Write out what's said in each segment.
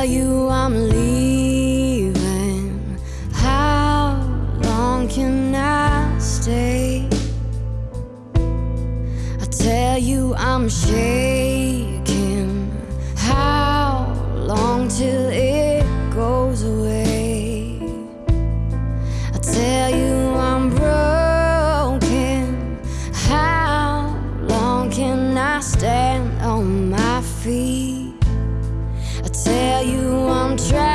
tell you I'm leaving How long can I stay? I tell you I'm shaking I'm trying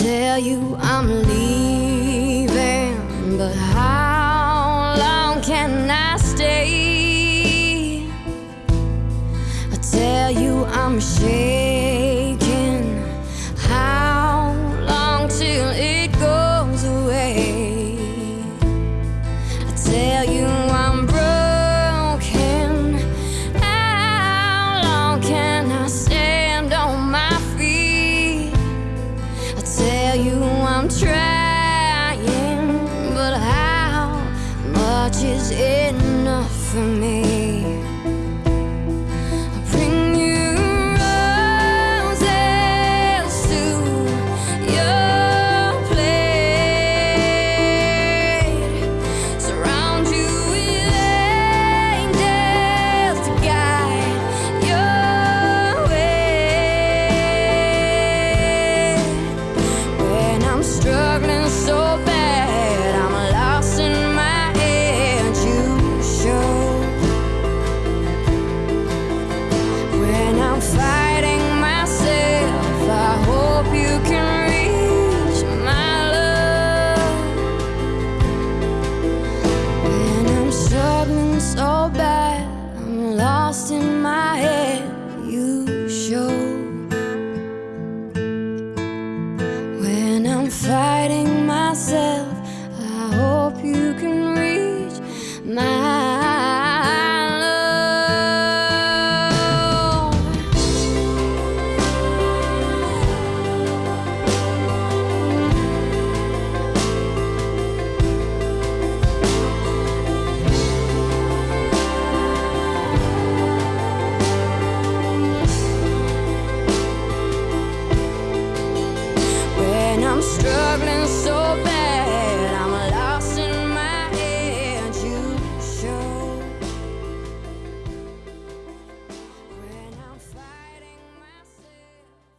tell you I'm leaving, but how long can I stay? I tell you I'm ashamed. trying, but how much is enough for me? myself.